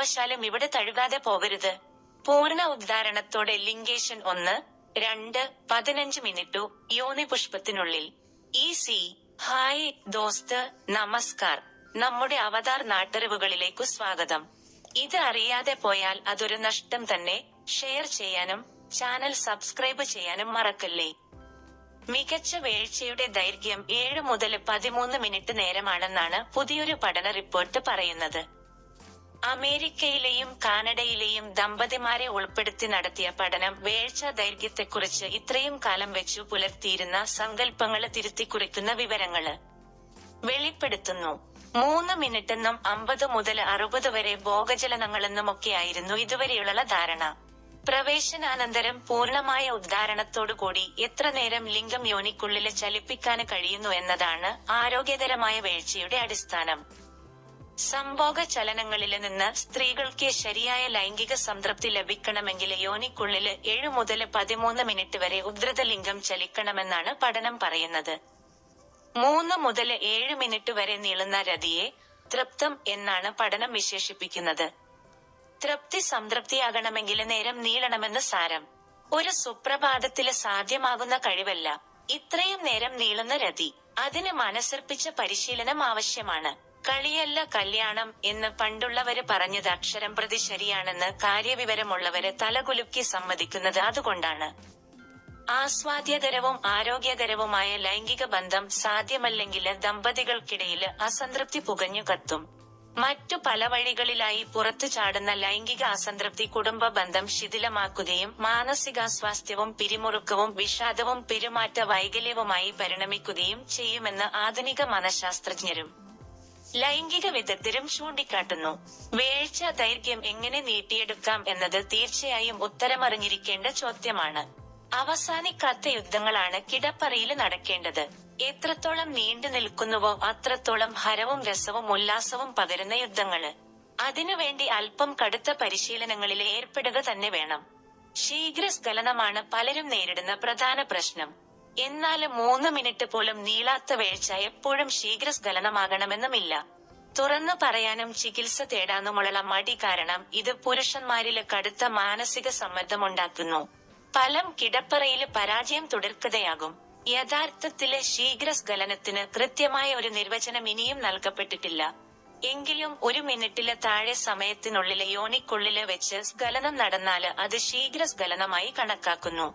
കാരണവശാലും ഇവിടെ തഴുകാതെ പോകരുത്. പൂർണ ഉദ്ധാരണത്തോടെ ലിംഗേഷൻ ഒന്ന് രണ്ട് പതിനഞ്ച് മിനിറ്റു യോനി പുഷ്പത്തിനുള്ളിൽ. ഈ സി ഹായ് ദോസ്ത് നമസ്കാർ. നമ്മുടെ അവതാർ നാട്ടറിവുകളിലേക്കു സ്വാഗതം. ഇത് അറിയാതെ പോയാൽ അതൊരു നഷ്ടം തന്നെ. ഷെയർ ചെയ്യാനും ചാനൽ സബ്സ്ക്രൈബ് ചെയ്യാനും മറക്കല്ലേ? മികച്ച വേഴ്ചയുടെ ദൈർഘ്യം ഏഴ് മുതൽ പതിമൂന്ന് മിനിറ്റ് നേരമാണെന്നാണ് പുതിയൊരു പഠന റിപ്പോർട്ട് പറയുന്നത്. അമേരിക്കയിലെയും കാനഡയിലെയും ദമ്പതിമാരെ ഉൾപ്പെടുത്തി നടത്തിയ പഠനം വേഴ്ച ദൈർഘ്യത്തെക്കുറിച്ച് ഇത്രയും കാലം വെച്ചു പുലർത്തിയിരുന്ന സങ്കല്പങ്ങൾ തിരുത്തിക്കുറിക്കുന്ന വിവരങ്ങൾ. വെളിപ്പെടുത്തുന്നു. മൂന്ന് മിനിറ്റെന്നും അമ്പത് മുതൽ അറുപത് വരെ ഭോഗചലനങ്ങളെന്നുമൊക്കെയായിരുന്നു ഇതുവരെയുള്ള ധാരണ. പ്രവേശനാനന്തരം പൂർണമായ ഉദ്ധാരണത്തോടുകൂടി എത്ര നേരം ലിംഗം യോനിക്കുള്ളിൽ ചലിപ്പിക്കാൻ കഴിയുന്നു എന്നതാണ് ആരോഗ്യകരമായ വീഴ്ചയുടെ അടിസ്ഥാനം. സംഭോഗ ചലനങ്ങളിൽ നിന്ന് സ്ത്രീകൾക്ക് ശരിയായ ലൈംഗിക സംതൃപ്തി ലഭിക്കണമെങ്കിൽ യോനിക്കുള്ളിൽ ഏഴു മുതൽ പതിമൂന്ന് മിനിറ്റ് വരെ ഉദ്ധൃത ലിംഗം ചലിക്കണമെന്നാണ് പഠനം പറയുന്നത്. മൂന്ന് മുതൽ ഏഴ് മിനിറ്റ് വരെ നീളുന്ന രതിയെ തൃപ്തം എന്നാണ് പഠനം വിശേഷിപ്പിക്കുന്നത്. തൃപ്തി സംതൃപ്തിയാകണമെങ്കിൽ നേരം നീളണമെന്ന് സാരം. ഒരു സുപ്രഭാതത്തിൽ സാധ്യമാകുന്ന കഴിവല്ല. ഇത്രയും നേരം നീളുന്ന രതി അതിന് മനസ്സർപ്പിച്ച പരിശീലനം ആവശ്യമാണ്. കളിയല്ല കല്യാണം എന്ന് പണ്ടുള്ളവര് പറഞ്ഞത് അക്ഷരം പ്രതി ശരിയാണെന്ന് കാര്യവിവരമുള്ളവര് തലകുലുക്കി സമ്മതിക്കുന്നത് അതുകൊണ്ടാണ്. ആസ്വാദ്യകരവും ആരോഗ്യകരവുമായ ലൈംഗിക ബന്ധം സാധ്യമല്ലെങ്കിൽ ദമ്പതികൾക്കിടയിൽ അസംതൃപ്തി പുകഞ്ഞു കത്തും. മറ്റു പല വഴികളിലായി പുറത്തു ചാടുന്ന ലൈംഗിക അസംതൃപ്തി കുടുംബ ബന്ധം ശിഥിലമാക്കുകയും മാനസികാസ്വാസ്ഥ്യവും പിരിമുറുക്കവും വിഷാദവും പെരുമാറ്റ വൈകല്യവുമായി പരിണമിക്കുകയും ചെയ്യുമെന്ന് ആധുനിക മനഃശാസ്ത്രജ്ഞരും. ലൈംഗിക വിദഗ്ധരും ചൂണ്ടിക്കാട്ടുന്നു. വേഴ്ച ദൈർഘ്യം എങ്ങനെ നീട്ടിയെടുക്കാം എന്നത് തീർച്ചയായും ഉത്തരമറിഞ്ഞിരിക്കേണ്ട ചോദ്യമാണ്. അവസാനിക്കാത്ത യുദ്ധങ്ങളാണ് കിടപ്പറയിൽ നടക്കേണ്ടത്. എത്രത്തോളം നീണ്ടു നിൽക്കുന്നുവോ അത്രത്തോളം ഹരവും രസവും ഉല്ലാസവും പകരുന്ന യുദ്ധങ്ങൾ. അതിനുവേണ്ടി അല്പം കടുത്ത പരിശീലനങ്ങളിൽ ഏർപ്പെടുക തന്നെ വേണം. ശീഘ്രസ്ഖലനമാണ് പലരും നേരിടുന്ന പ്രധാന പ്രശ്നം. എന്നാൽ മൂന്ന് മിനിറ്റ് പോലും നീളാത്ത വീഴ്ച എപ്പോഴും ശീഘ്രസ്ഖലനമാകണമെന്നുമില്ല തുറന്നു പറയാനും ചികിത്സ തേടാനുമുള്ള മടി കാരണം ഇത് പുരുഷന്മാരിൽ കടുത്ത മാനസിക സമ്മർദ്ദമുണ്ടാക്കുന്നു. ഫലം കിടപ്പറയിൽ പരാജയം തുടർക്കതയാകും യഥാർത്ഥത്തിലെ ശീഘ്രസ്ഖലനത്തിന് കൃത്യമായ ഒരു നിർവചനം ഇനിയും നൽകപ്പെട്ടിട്ടില്ല. എങ്കിലും ഒരു മിനിറ്റിലെ താഴെ സമയത്തിനുള്ളിലെ യോനിക്കുള്ളിൽ വെച്ച് സ്ഖലനം നടന്നാൽ അത് ശീഘ്രസ്ഖലനമായി കണക്കാക്കുന്നു.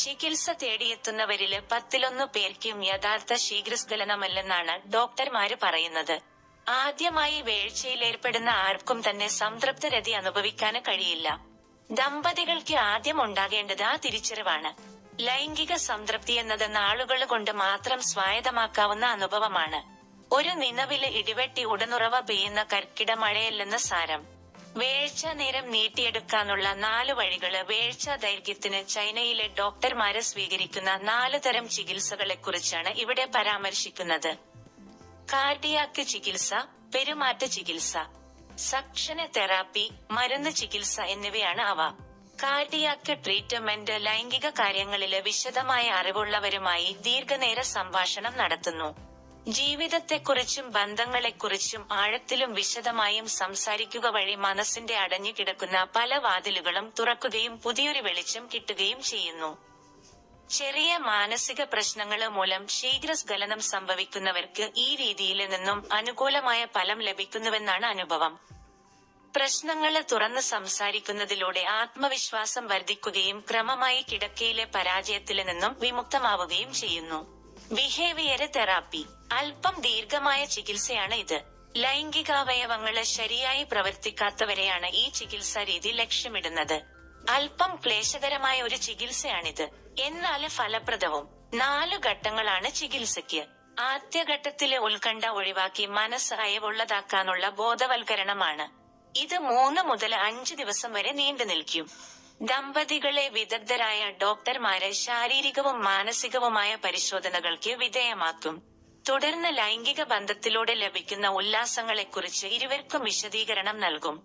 ചികിത്സ തേടിയെത്തുന്നവരിൽ പത്തിലൊന്നു പേർക്കും യഥാർത്ഥ ശീഘ്രസ്ഖലനമല്ലെന്നാണ് ഡോക്ടർമാര് പറയുന്നത്. ആദ്യമായി വേഴ്ചയിൽ വീഴ്ചയിലേർപ്പെടുന്ന ആർക്കും തന്നെ സംതൃപ്തരതി അനുഭവിക്കാന് കഴിയില്ല. ദമ്പതികൾക്ക് ആദ്യം ഉണ്ടാകേണ്ടത് ആ തിരിച്ചറിവാണ്. ലൈംഗിക സംതൃപ്തി എന്നത് നാളുകൾ കൊണ്ട് മാത്രം സ്വായത്തമാക്കാവുന്ന അനുഭവമാണ്. ഒരു നിലവിൽ ഇടിവെട്ടി ഉടനുറവ പെയ്യുന്ന കർക്കിട മഴയല്ലെന്ന് സാരം. വേഴ്ച നേരം നീട്ടിയെടുക്കാനുള്ള നാല് വഴികൾ വേഴ്ച ദൈർഘ്യത്തിന് ചൈനയിലെ ഡോക്ടർമാര് സ്വീകരിക്കുന്ന നാല് തരം ചികിത്സകളെക്കുറിച്ചാണ് ഇവിടെ പരാമർശിക്കുന്നത്. കാർഡിയാക്ക് ചികിത്സ പെരുമാറ്റ ചികിത്സ സക്ഷന തെറാപ്പി മരുന്ന് ചികിത്സ എന്നിവയാണ് അവ. കാർഡിയാക്ക് ട്രീറ്റ്മെന്റ് ലൈംഗിക കാര്യങ്ങളിൽ വിശദമായ അറിവുള്ളവരുമായി ദീർഘനേര സംഭാഷണം നടത്തുന്നു. ജീവിതത്തെക്കുറിച്ചും ബന്ധങ്ങളെക്കുറിച്ചും ആഴത്തിലും വിശദമായും സംസാരിക്കുക വഴി മനസ്സിന്റെ അടഞ്ഞു കിടക്കുന്ന പല വാതിലുകളും തുറക്കുകയും പുതിയൊരു വെളിച്ചം കിട്ടുകയും ചെയ്യുന്നു. ചെറിയ മാനസിക പ്രശ്നങ്ങൾ മൂലം ശീഘ്രസ്ഖലനം സംഭവിക്കുന്നവർക്ക് ഈ രീതിയിൽ നിന്നും അനുകൂലമായ ഫലം ലഭിക്കുന്നുവെന്നാണ് അനുഭവം. പ്രശ്നങ്ങൾ തുറന്ന് സംസാരിക്കുന്നതിലൂടെ ആത്മവിശ്വാസം വർദ്ധിക്കുകയും ക്രമമായി കിടക്കയിലെ പരാജയത്തിൽ നിന്നും വിമുക്തമാവുകയും ചെയ്യുന്നു. ബിഹേവിയർ തെറാപ്പി അല്പം ദീർഘമായ ചികിത്സയാണ് ഇത്. ലൈംഗികാവയവങ്ങൾ ശരിയായി പ്രവർത്തിക്കാത്തവരെയാണ് ഈ ചികിത്സാ രീതി ലക്ഷ്യമിടുന്നത്. അല്പം ക്ലേശകരമായ ഒരു ചികിത്സയാണിത്. എന്നാൽ ഫലപ്രദവും. നാലു ഘട്ടങ്ങളാണ് ചികിത്സയ്ക്ക്. ആദ്യഘട്ടത്തിലെ ഉത്കണ്ഠ ഒഴിവാക്കി മനസ്സ് അയവുള്ളതാക്കാനുള്ള ബോധവൽക്കരണമാണ്. ഇത് മൂന്ന് മുതൽ അഞ്ച് ദിവസം വരെ നീണ്ടു നിൽക്കും ദമ്പതികളെ വിദഗ്ധരായ ഡോക്ടർമാരെ ശാരീരികവും മാനസികവുമായ പരിശോധനകൾക്ക് വിധേയമാക്കും. തുടർന്ന് ലൈംഗിക ബന്ധത്തിലൂടെ ലഭിക്കുന്ന ഉല്ലാസങ്ങളെക്കുറിച്ച് ഇരുവർക്കും വിശദീകരണം നൽകും.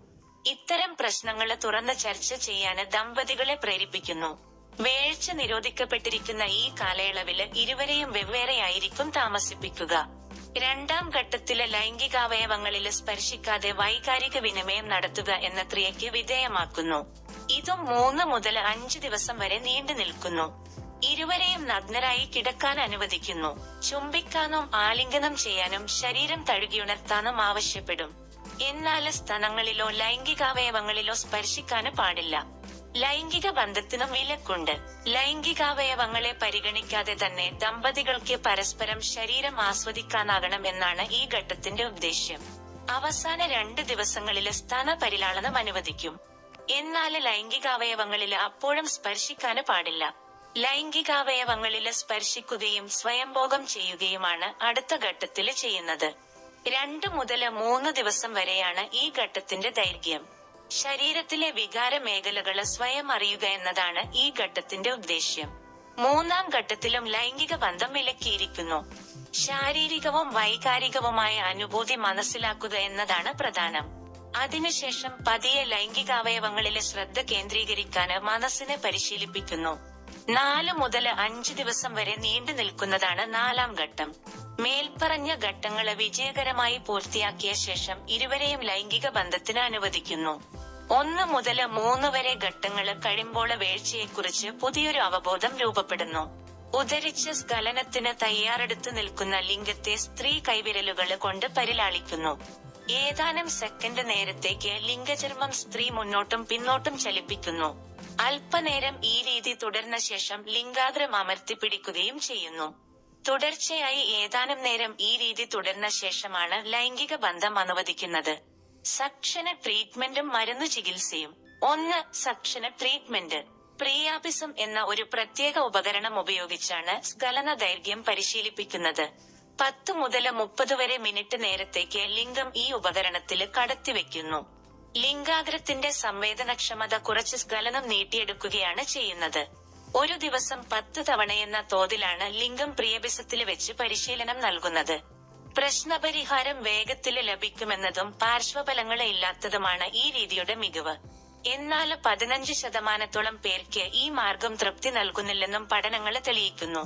ഇത്തരം പ്രശ്നങ്ങൾ തുറന്ന് ചർച്ച ചെയ്യാൻ ദമ്പതികളെ പ്രേരിപ്പിക്കുന്നു. വേഴ്ച നിരോധിക്കപ്പെട്ടിരിക്കുന്ന ഈ കാലയളവിൽ ഇരുവരെയും വെവ്വേറെയായിരിക്കും താമസിപ്പിക്കുക. രണ്ടാം ഘട്ടത്തിൽ ലൈംഗികാവയവങ്ങളിൽ സ്പർശിക്കാതെ വൈകാരിക വിനിമയം നടത്തുക എന്ന ക്രിയയ്ക്ക് വിധേയമാക്കുന്നു. ഇതും മൂന്ന് മുതൽ അഞ്ച് ദിവസം വരെ നീണ്ടു നിൽക്കുന്നു. ഇരുവരെയും നഗ്നരായി കിടക്കാൻ അനുവദിക്കുന്നു. ചുംബിക്കാനും ആലിംഗനം ചെയ്യാനും ശരീരം തഴുകിയുണർത്താനും ആവശ്യപ്പെടും. എന്നാൽ സ്ഥലങ്ങളിലോ ലൈംഗികാവയവങ്ങളിലോ സ്പർശിക്കാന് പാടില്ല. ലൈംഗിക ബന്ധത്തിനും വിലക്കുണ്ട്. ലൈംഗികാവയവങ്ങളെ പരിഗണിക്കാതെ തന്നെ ദമ്പതികൾക്ക് പരസ്പരം ശരീരം ആസ്വദിക്കാനാകണം എന്നാണ് ഈ ഘട്ടത്തിന്റെ ഉദ്ദേശ്യം. അവസാന രണ്ട് ദിവസങ്ങളിൽ സ്ഥാന പരിലാളനം അനുവദിക്കും. എന്നാൽ ലൈംഗികാവയവങ്ങളിൽ അപ്പോഴും സ്പർശിക്കാന് പാടില്ല. ലൈംഗികാവയവങ്ങളിൽ സ്പർശിക്കുകയും സ്വയംഭോഗം ചെയ്യുകയുമാണ് അടുത്ത ഘട്ടത്തിൽ ചെയ്യുന്നത്. രണ്ടു മുതൽ മൂന്ന് ദിവസം വരെയാണ് ഈ ഘട്ടത്തിന്റെ ദൈർഘ്യം. ശരീരത്തിലെ വികാര മേഖലകൾ സ്വയം അറിയുക എന്നതാണ് ഈ ഘട്ടത്തിന്റെ ഉദ്ദേശ്യം. മൂന്നാം ഘട്ടത്തിലും ലൈംഗിക ബന്ധം വിലക്കിയിരിക്കുന്നു. ശാരീരികവും വൈകാരികവുമായ അനുഭൂതി മനസ്സിലാക്കുക എന്നതാണ് പ്രധാനം. അതിനുശേഷം പതിയെ ലൈംഗികാവയവങ്ങളിലെ ശ്രദ്ധ കേന്ദ്രീകരിക്കാന് മനസ്സിനെ പരിശീലിപ്പിക്കുന്നു. നാല് മുതൽ അഞ്ച് ദിവസം വരെ നീണ്ടു നിൽക്കുന്നതാണ് നാലാം ഘട്ടം. മേൽപ്പറഞ്ഞ ഘട്ടങ്ങൾ വിജയകരമായി പൂർത്തിയാക്കിയ ശേഷം ഇരുവരെയും ലൈംഗിക ബന്ധത്തിന് അനുവദിക്കുന്നു. ഒന്ന് മുതൽ മൂന്ന് വരെ ഘട്ടങ്ങൾ കഴിയുമ്പോൾ വീഴ്ചയെക്കുറിച്ച് പുതിയൊരു അവബോധം രൂപപ്പെടുന്നു. ഉദരിച്ച് സ്ഖലനത്തിന് തയ്യാറെടുത്തു നിൽക്കുന്ന ലിംഗത്തെ സ്ത്രീ കൈവിരലുകൾ കൊണ്ട് പരിലാളിക്കുന്നു. ഏതാനും സെക്കൻഡ് നേരത്തേക്ക് ലിംഗചർമ്മം സ്ത്രീ മുന്നോട്ടും പിന്നോട്ടും ചലിപ്പിക്കുന്നു. അല്പനേരം ഈ രീതി തുടർന്ന ശേഷം ലിംഗാഗ്രം അമർത്തി പിടിക്കുകയും ചെയ്യുന്നു. തുടർച്ചയായി ഏതാനും നേരം ഈ രീതി തുടർന്ന ശേഷമാണ് ലൈംഗിക ബന്ധം അനുവദിക്കുന്നത്. സക്ഷന ട്രീറ്റ്മെന്റും മരുന്ന് ചികിത്സയും. ഒന്ന് സക്ഷന ട്രീറ്റ്മെന്റ് പ്രിയാപിസം എന്ന ഒരു പ്രത്യേക ഉപകരണം ഉപയോഗിച്ചാണ് സ്കലന ദൈർഘ്യം പരിശീലിപ്പിക്കുന്നത്. പത്ത് മുതൽ മുപ്പത് വരെ മിനിറ്റ് നേരത്തേക്ക് ലിംഗം ഈ ഉപകരണത്തിൽ കടത്തിവെക്കുന്നു ലിംഗാഗ്രത്തിന്റെ സംവേദനക്ഷമത കുറച്ച് സ്ഖലനം നീട്ടിയെടുക്കുകയാണ് ചെയ്യുന്നത്. ഒരു ദിവസം പത്ത് തവണയെന്ന തോതിലാണ് ലിംഗം പ്രിയബിസത്തിൽ വെച്ച് പരിശീലനം നൽകുന്നത്. പ്രശ്നപരിഹാരം വേഗത്തിൽ ലഭിക്കുമെന്നതും പാർശ്വഫലങ്ങളെ ഇല്ലാത്തതുമാണ് ഈ രീതിയുടെ മികവ്. എന്നാൽ പതിനഞ്ച് ശതമാനത്തോളം പേർക്ക് ഈ മാർഗം തൃപ്തി നൽകുന്നില്ലെന്നും പഠനങ്ങൾ തെളിയിക്കുന്നു.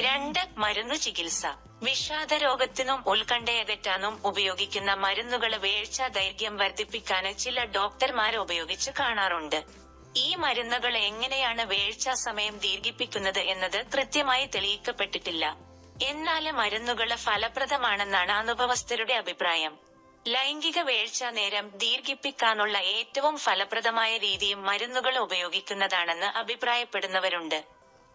രണ്ട് മരുന്നു ചികിത്സ. വിഷാദ രോഗത്തിനും ഉത്കണ്ഠയകറ്റാനും ഉപയോഗിക്കുന്ന മരുന്നുകൾ വേഴ്ച ദൈർഘ്യം വർദ്ധിപ്പിക്കാൻ ചില ഡോക്ടർമാർ ഉപയോഗിച്ച് കാണാറുണ്ട്. ഈ മരുന്നുകൾ എങ്ങനെയാണ് വേഴ്ച സമയം ദീർഘിപ്പിക്കുന്നത് എന്നത് കൃത്യമായി തെളിയിക്കപ്പെട്ടിട്ടില്ല. എന്നാൽ മരുന്നുകൾ ഫലപ്രദമാണെന്നാണ് അനുഭവസ്ഥരുടെ അഭിപ്രായം. ലൈംഗിക വേഴ്ച നേരം ദീർഘിപ്പിക്കാനുള്ള ഏറ്റവും ഫലപ്രദമായ രീതിയും മരുന്നുകൾ ഉപയോഗിക്കുന്നതാണെന്ന് അഭിപ്രായപ്പെടുന്നവരുണ്ട്.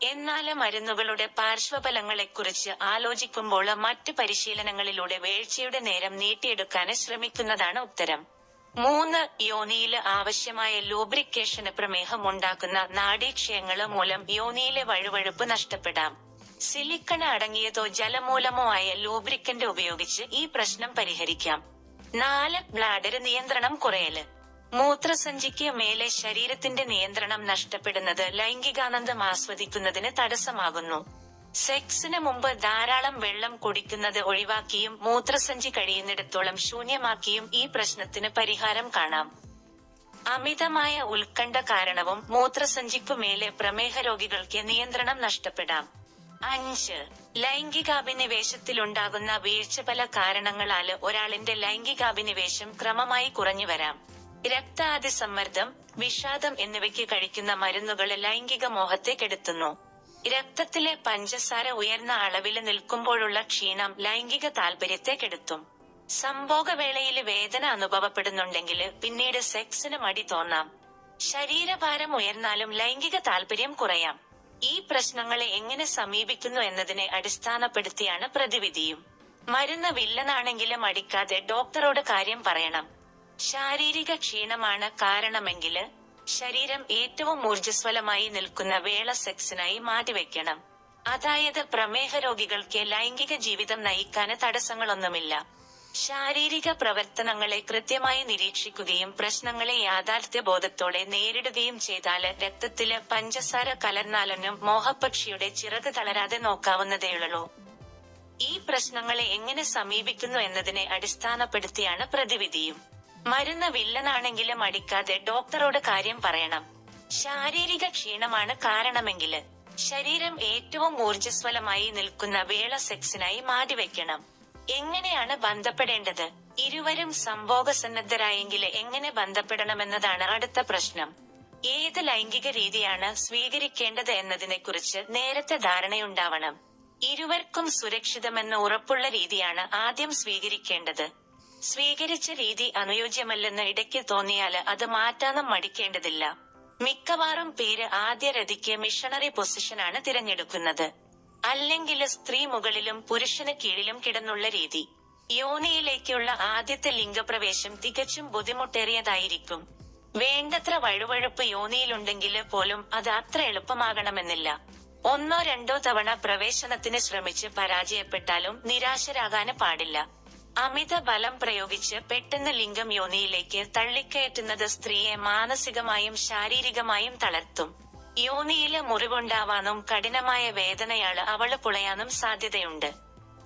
എന്നാൽ മരുന്നുകളുടെ പാർശ്വഫലങ്ങളെക്കുറിച്ച് ആലോചിക്കുമ്പോൾ മറ്റ് പരിശീലനങ്ങളിലൂടെ വേഴ്ചയുടെ നേരം നീട്ടിയെടുക്കാന് ശ്രമിക്കുന്നതാണ് ഉത്തരം. മൂന്ന് യോനിയിൽ ആവശ്യമായ ലൂബ്രിക്കേഷന് പ്രമേഹം ഉണ്ടാക്കുന്ന നാഡീക്ഷയങ്ങൾ മൂലം യോനിയിലെ വഴുവഴുപ്പ് നഷ്ടപ്പെടാം. സിലിക്കൺ അടങ്ങിയതോ ജലമൂലമോ ആയ ലൂബ്രിക്കന്റ് ഉപയോഗിച്ച് ഈ പ്രശ്നം പരിഹരിക്കാം. നാല് ബ്ലാഡര് നിയന്ത്രണം കുറയൽ. മൂത്രസഞ്ചിക്ക് മേലെ ശരീരത്തിന്റെ നിയന്ത്രണം നഷ്ടപ്പെടുന്നത് ലൈംഗികാനന്ദം ആസ്വദിക്കുന്നതിന് തടസ്സമാകുന്നു. സെക്സിന് മുമ്പ് ധാരാളം വെള്ളം കുടിക്കുന്നത് ഒഴിവാക്കിയും മൂത്രസഞ്ചി കഴിയുന്നിടത്തോളം ശൂന്യമാക്കിയും ഈ പ്രശ്നത്തിന് പരിഹാരം കാണാം. അമിതമായ ഉത്കണ്ഠ കാരണവും മൂത്രസഞ്ചിക്കു മേലെ പ്രമേഹ രോഗികൾക്ക് നിയന്ത്രണം നഷ്ടപ്പെടാം. അഞ്ച്. ലൈംഗികാഭിനിവേശത്തിലുണ്ടാകുന്ന വീഴ്ച പല കാരണങ്ങളാൽ ഒരാളിന്റെ ലൈംഗികാഭിനിവേശം ക്രമമായി കുറഞ്ഞു വരാം. രക്താതിസമ്മർദ്ദം വിഷാദം എന്നിവയ്ക്ക് കഴിക്കുന്ന മരുന്നുകൾ ലൈംഗിക മോഹത്തെ കെടുത്തുന്നു. രക്തത്തിലെ പഞ്ചസാര ഉയർന്ന അളവിൽ നിൽക്കുമ്പോഴുള്ള ക്ഷീണം ലൈംഗിക താല്പര്യത്തെ കെടുത്തും. സംഭോഗവേളയിൽ വേദന അനുഭവപ്പെടുന്നുണ്ടെങ്കിൽ പിന്നീട് സെക്സിന് മടി തോന്നാം. ശരീരഭാരം ഉയർന്നാലും ലൈംഗിക താല്പര്യം കുറയാം. ഈ പ്രശ്നങ്ങളെ എങ്ങനെ സമീപിക്കുന്നു എന്നതിനെ അടിസ്ഥാനപ്പെടുത്തിയാണ് പ്രതിവിധിയും. മരുന്ന് വില്ലനാണെങ്കിലും അടിക്കാതെ ഡോക്ടറോട് കാര്യം പറയണം. ശാരീരിക ക്ഷീണമാണ് കാരണമെങ്കിൽ ശരീരം ഏറ്റവും ഊർജസ്വലമായി നിൽക്കുന്ന വേള സെക്സിനായി മാറ്റിവെക്കണം. അതായത് പ്രമേഹ രോഗികൾക്ക് ലൈംഗിക ജീവിതം നയിക്കാന് തടസ്സങ്ങളൊന്നുമില്ല. ശാരീരിക പ്രവർത്തനങ്ങളെ കൃത്യമായി നിരീക്ഷിക്കുകയും പ്രശ്നങ്ങളെ യാഥാർത്ഥ്യ ബോധത്തോടെ നേരിടുകയും ചെയ്താൽ രക്തത്തിൽ പഞ്ചസാര കലർന്നാലൊന്നും മോഹപക്ഷിയുടെ ചിറക് തളരാതെ നോക്കാവുന്നതേയുള്ളൂ. ഈ പ്രശ്നങ്ങളെ എങ്ങനെ സമീപിക്കുന്നു എന്നതിനെ അടിസ്ഥാനപ്പെടുത്തിയാണ് പ്രതിവിധിയും. മരുന്ന് വില്ലനാണെങ്കിലും അടിക്കാതെ ഡോക്ടറോട് കാര്യം പറയണം. ശാരീരിക ക്ഷീണമാണ് കാരണമെങ്കിൽ ശരീരം ഏറ്റവും ഊർജസ്വലമായി നിൽക്കുന്ന വേള സെക്സിനായി മാറ്റിവെക്കണം. എങ്ങനെയാണ് ബന്ധപ്പെടേണ്ടത്? ഇരുവരും സംഭോഗസന്നദ്ധരായെങ്കിൽ എങ്ങനെ ബന്ധപ്പെടണമെന്നതാണ് അടുത്ത പ്രശ്നം. ഏത് ലൈംഗിക രീതിയാണ് സ്വീകരിക്കേണ്ടത് എന്നതിനെക്കുറിച്ച് നേരത്തെ ധാരണയുണ്ടാവണം. ഇരുവർക്കും സുരക്ഷിതമെന്ന് ഉറപ്പുള്ള രീതിയാണ് ആദ്യം സ്വീകരിക്കേണ്ടത്. സ്വീകരിച്ച രീതി അനുയോജ്യമല്ലെന്ന് ഇടയ്ക്ക് തോന്നിയാൽ അത് മാറ്റാനും മടിക്കേണ്ടതില്ല. മിക്കവാറും പേര് ആദ്യ രതിക്ക് മിഷണറി പൊസിഷനാണ് തിരഞ്ഞെടുക്കുന്നത്. അല്ലെങ്കിൽ സ്ത്രീ മുകളിലും പുരുഷന് കീഴിലും കിടന്നുള്ള രീതി. യോനിയിലേക്കുള്ള ആദ്യത്തെ ലിംഗപ്രവേശം തികച്ചും ബുദ്ധിമുട്ടേറിയതായിരിക്കും. വേണ്ടത്ര വഴുവഴുപ്പ് യോനിയിലുണ്ടെങ്കിൽ പോലും അത് അത്ര എളുപ്പമാകണമെന്നില്ല. ഒന്നോ രണ്ടോ തവണ പ്രവേശനത്തിന് ശ്രമിച്ച് പരാജയപ്പെട്ടാലും നിരാശരാകാന് പാടില്ല. അമിത ബലം പ്രയോഗിച്ച് പെട്ടെന്ന് ലിംഗം യോനിയിലേക്ക് തള്ളിക്കയറ്റുന്നത് സ്ത്രീയെ മാനസികമായും ശാരീരികമായും തളർത്തും. യോനിയിൽ മുറിവുണ്ടാവാനും കഠിനമായ വേദനയാൾ അവൾ പുളയാനും സാധ്യതയുണ്ട്.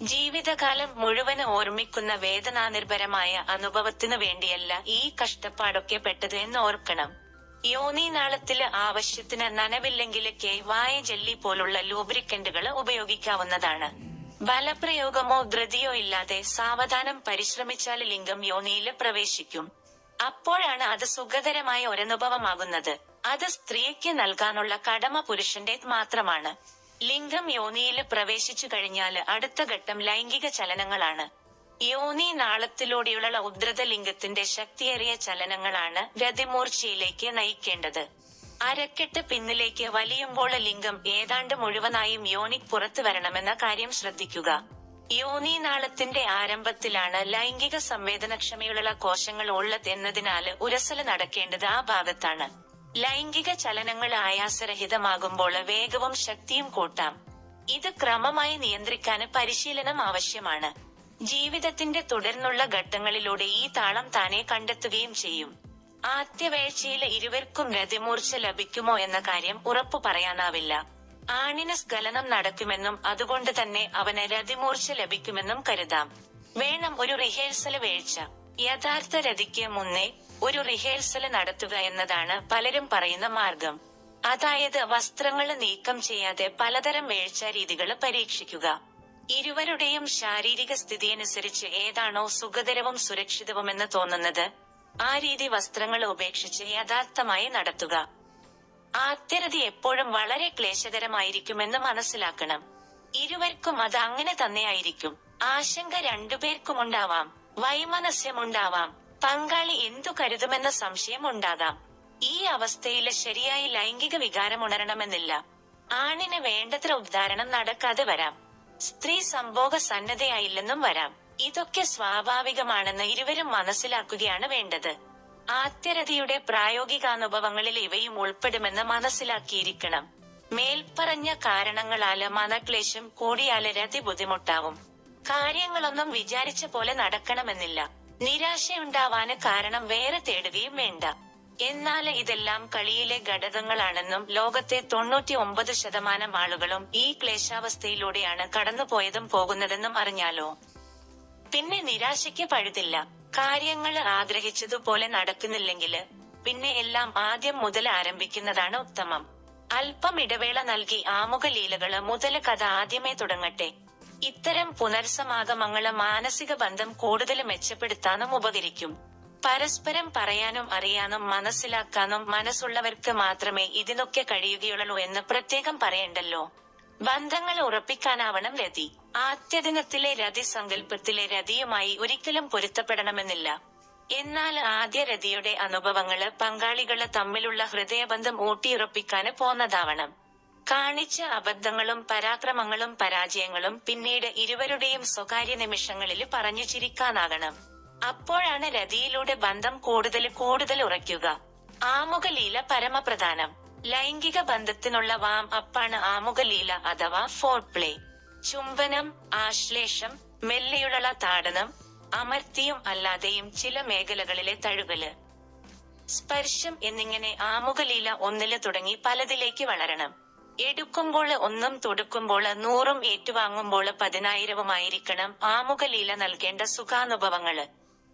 ജീവിതകാലം മുഴുവൻ ഓർമ്മിക്കുന്ന വേദനാനിർഭരമായ അനുഭവത്തിനു വേണ്ടിയല്ല ഈ കഷ്ടപ്പാടൊക്കെ പെട്ടത് എന്ന് ഓർക്കണം യോനി നാളത്തിൽ ആവശ്യത്തിന് നനവില്ലെങ്കിൽ കെ വായ ജെല്ലി പോലുള്ള ലൂബ്രിക്കന്റുകൾ ഉപയോഗിക്കാവുന്നതാണ്. ബലപ്രയോഗമോ ധൃതിയോ ഇല്ലാതെ സാവധാനം പരിശ്രമിച്ചാൽ ലിംഗം യോനിയിൽ പ്രവേശിക്കും. അപ്പോഴാണ് അത് സുഖകരമായ ഒരനുഭവമാകുന്നത്. അത് സ്ത്രീക്ക് നൽകാനുള്ള കടമ പുരുഷന്റെ മാത്രമാണ്. ലിംഗം യോനിയിൽ പ്രവേശിച്ചു കഴിഞ്ഞാൽ അടുത്ത ഘട്ടം ലൈംഗിക ചലനങ്ങളാണ്. യോനി നാളത്തിലൂടെയുള്ള ഉദ്രത ലിംഗത്തിന്റെ ശക്തിയേറിയ ചലനങ്ങളാണ് രതിമൂർച്ചയിലേക്ക് നയിക്കേണ്ടത്. അരക്കെട്ട് പിന്നിലേക്ക് വലിയുമ്പോൾ ലിംഗം ഏതാണ്ട് മുഴുവനായും യോനിക് പുറത്തു വരണമെന്ന കാര്യം ശ്രദ്ധിക്കുക. യോനി നാളത്തിന്റെ ആരംഭത്തിലാണ് ലൈംഗിക സംവേദനക്ഷമയുള്ള കോശങ്ങൾ ഉള്ളത് എന്നതിനാല് ഉരസൽ നടക്കേണ്ടത് ആ ഭാഗത്താണ്. ലൈംഗിക ചലനങ്ങൾ ആയാസരഹിതമാകുമ്പോൾ വേഗവും ശക്തിയും കൂട്ടാം. ഇത് ക്രമമായി നിയന്ത്രിക്കാൻ പരിശീലനം ആവശ്യമാണ്. ജീവിതത്തിന്റെ തുടർന്നുള്ള ഘട്ടങ്ങളിലൂടെ ഈ താളം താനെ കണ്ടെത്തുകയും ചെയ്യും. ആദ്യവേഴ്ചയിൽ ഇരുവർക്കും രതിമൂർച്ച ലഭിക്കുമോ എന്ന കാര്യം ഉറപ്പു പറയാനാവില്ല. ആണിന് സ്ഖലനം നടക്കുമെന്നും അതുകൊണ്ട് തന്നെ അവന് രതിമൂർച്ച ലഭിക്കുമെന്നും കരുതാം. വേണം ഒരു റിഹേഴ്സൽ വീഴ്ച. യഥാർത്ഥ രതിക്ക് മുന്നേ ഒരു റിഹേഴ്സൽ നടത്തുക എന്നതാണ് പലരും പറയുന്ന മാർഗം. അതായത് വസ്ത്രങ്ങൾ നീക്കം ചെയ്യാതെ പലതരം വേഴ്ച രീതികൾ പരീക്ഷിക്കുക. ഇരുവരുടെയും ശാരീരിക സ്ഥിതിയനുസരിച്ച് ഏതാണോ സുഖതരവും സുരക്ഷിതവുമെന്ന് തോന്നുന്നത് ആ രീതി വസ്ത്രങ്ങൾ ഉപേക്ഷിച്ച് യഥാർത്ഥമായി നടത്തുക. ആദ്യരതി എപ്പോഴും വളരെ ക്ലേശകരമായിരിക്കുമെന്ന് മനസ്സിലാക്കണം. ഇരുവർക്കും അത് അങ്ങനെ തന്നെയായിരിക്കും ആശങ്ക രണ്ടുപേർക്കും ഉണ്ടാവാം. വൈമനസ്യമുണ്ടാവാം. പങ്കാളി എന്തു കരുതുമെന്ന സംശയം ഉണ്ടാകാം ഈ അവസ്ഥയിൽ ശരിയായി ലൈംഗിക വികാരം ഉണരണമെന്നില്ല. ആണിന് വേണ്ടത്ര ഉദ്ധാരണം നടക്കാതെ വരാം. സ്ത്രീ സംഭോഗ സന്നദ്ധയായില്ലെന്നും വരാം. ഇതൊക്കെ സ്വാഭാവികമാണെന്ന് ഇരുവരും മനസ്സിലാക്കുകയാണ് വേണ്ടത്. ആത്യരതിയുടെ പ്രായോഗികാനുഭവങ്ങളിൽ ഇവയും ഉൾപ്പെടുമെന്ന് മനസ്സിലാക്കിയിരിക്കണം. മേൽപ്പറഞ്ഞ കാരണങ്ങളാൽ മനക്ലേശം കൂടിയാൽ രതി ബുദ്ധിമുട്ടാവും. കാര്യങ്ങളൊന്നും വിചാരിച്ച പോലെ നടക്കണമെന്നില്ല. നിരാശയുണ്ടാവാന് കാരണം വേറെ തേടുകയും വേണ്ട. എന്നാൽ ഇതെല്ലാം കളിയിലെ ഘടകങ്ങളാണെന്നും ലോകത്തെ തൊണ്ണൂറ്റി ഒമ്പത് ശതമാനം ആളുകളും ഈ ക്ലേശാവസ്ഥയിലൂടെയാണ് കടന്നുപോയതും പോകുന്നതെന്നും അറിഞ്ഞാലോ? പിന്നെ നിരാശയ്ക്ക് പഴുതില്ല. കാര്യങ്ങൾ ആഗ്രഹിച്ചതുപോലെ നടക്കുന്നില്ലെങ്കിൽ പിന്നെ എല്ലാം ആദ്യം മുതൽ ആരംഭിക്കുന്നതാണ് ഉത്തമം. അല്പം ഇടവേള നൽകി ആമുഖ ലീലകൾ മുതൽ കഥ ആദ്യമേ തുടങ്ങട്ടെ. ഇത്തരം പുനർസമാഗമങ്ങൾ മാനസിക ബന്ധം കൂടുതൽ മെച്ചപ്പെടുത്താനും ഉപകരിക്കും. പരസ്പരം പറയാനും അറിയാനും മനസ്സിലാക്കാനും മനസ്സുള്ളവർക്ക് മാത്രമേ ഇതിനൊക്കെ കഴിയുകയുള്ളൂ എന്ന് പ്രത്യേകം പറയണ്ടല്ലോ. ബന്ധങ്ങൾ ഉറപ്പിക്കാനാവണം രതി. ആദ്യദിനത്തിലെ രതി സങ്കല്പത്തിലെ രതിയുമായി ഒരിക്കലും പൊരുത്തപ്പെടണമെന്നില്ല. എന്നാൽ ആദ്യ രതിയുടെ അനുഭവങ്ങൾ പങ്കാളികൾ തമ്മിലുള്ള ഹൃദയബന്ധം ഊട്ടിയുറപ്പിക്കാന് പോന്നതാവണം. കാണിച്ച അബദ്ധങ്ങളും പരാക്രമങ്ങളും പരാജയങ്ങളും പിന്നീട് ഇരുവരുടെയും സ്വകാര്യ നിമിഷങ്ങളിൽ പറഞ്ഞു ചിരിക്കാനാകണം. അപ്പോഴാണ് രതിയിലൂടെ ബന്ധം കൂടുതൽ കൂടുതൽ ഉറയ്ക്കുക. ആമുഖലീല പരമപ്രധാനം. ലൈംഗിക ബന്ധത്തിനുള്ള വാം അപ്പാണ് ആമുഖലീല അഥവാ ഫോർ പ്ലേ ചുംബനം ആശ്ലേഷം മെല്ലെയുള്ള താടനം അമർത്തിയും അല്ലാതെയും ചില മേഖലകളിലെ തഴുകൽ. സ്പർശം എന്നിങ്ങനെ ആമുഖലീല ഒന്നിൽ തുടങ്ങി പലതിലേക്ക് വളരണം. എടുക്കുമ്പോൾ ഒന്നും തൊടുക്കുമ്പോൾ നൂറും ഏറ്റുവാങ്ങുമ്പോൾ പതിനായിരവുമായിരിക്കണം. ആമുഖലീല നൽകേണ്ട സുഖാനുഭവങ്ങൾ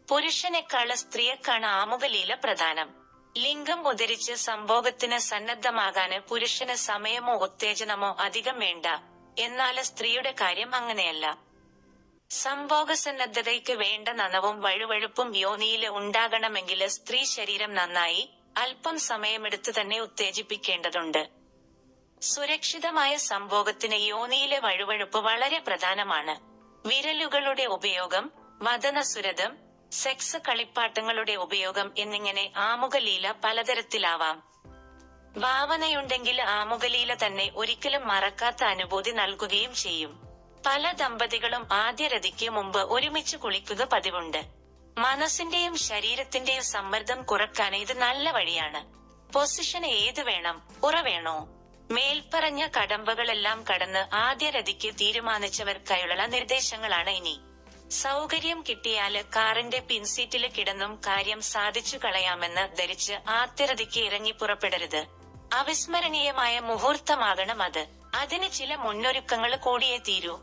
പുരുഷനേക്കാൾ സ്ത്രീയെക്കാണ് ആമുഖലീല പ്രധാനം. ലിംഗം ഉദരിച്ച് സംഭോഗത്തിന് സന്നദ്ധമാകാന് പുരുഷന് സമയമോ ഉത്തേജനമോ അധികം വേണ്ട. എന്നാൽ സ്ത്രീയുടെ കാര്യം അങ്ങനെയല്ല. സംഭോഗ സന്നദ്ധതയ്ക്ക് വേണ്ട നനവും വഴുവഴുപ്പും യോനിയിൽ ഉണ്ടാകണമെങ്കിൽ സ്ത്രീ ശരീരം നന്നായി അല്പം സമയമെടുത്ത് തന്നെ ഉത്തേജിപ്പിക്കേണ്ടതുണ്ട്. സുരക്ഷിതമായ സംഭോഗത്തിന് യോനിയിലെ വഴുവഴുപ്പ് വളരെ പ്രധാനമാണ്. വിരലുകളുടെ ഉപയോഗം വദനസുരതം സെക്സ് കളിപ്പാട്ടങ്ങളുടെ ഉപയോഗം എന്നിങ്ങനെ ആമുഖലീല പലതരത്തിലാവാം. ഭാവനയുണ്ടെങ്കിൽ ആമുഖലീല തന്നെ ഒരിക്കലും മറക്കാത്ത അനുഭൂതി നൽകുകയും ചെയ്യും. പല ദമ്പതികളും ആദ്യ രതിക്ക് മുമ്പ് ഒരുമിച്ച് കുളിക്കുക പതിവുണ്ട്. മനസ്സിന്റെയും ശരീരത്തിന്റെയും സമ്മർദ്ദം കുറയ്ക്കാൻ ഇത് നല്ല വഴിയാണ്. പൊസിഷൻ ഏത് വേണം? ഉറ വേണോ? മേൽപ്പറഞ്ഞ കടമ്പകളെല്ലാം കടന്ന് ആദ്യ രതിക്ക് തീരുമാനിച്ചവർക്കായുള്ള നിർദ്ദേശങ്ങളാണ് ഇനി. സൗകര്യം കിട്ടിയാൽ കാറിന്റെ പിൻസീറ്റിൽ കിടന്നും കാര്യം സാധിച്ചു കളയാമെന്ന് ധരിച്ച് ആദ്യരതിക്ക് ഇറങ്ങി പുറപ്പെടരുത്. അവിസ്മരണീയമായ മുഹൂർത്തമാകണം അത്. അതിന് ചില മുന്നൊരുക്കങ്ങൾ കൂടിയേ തീരൂ.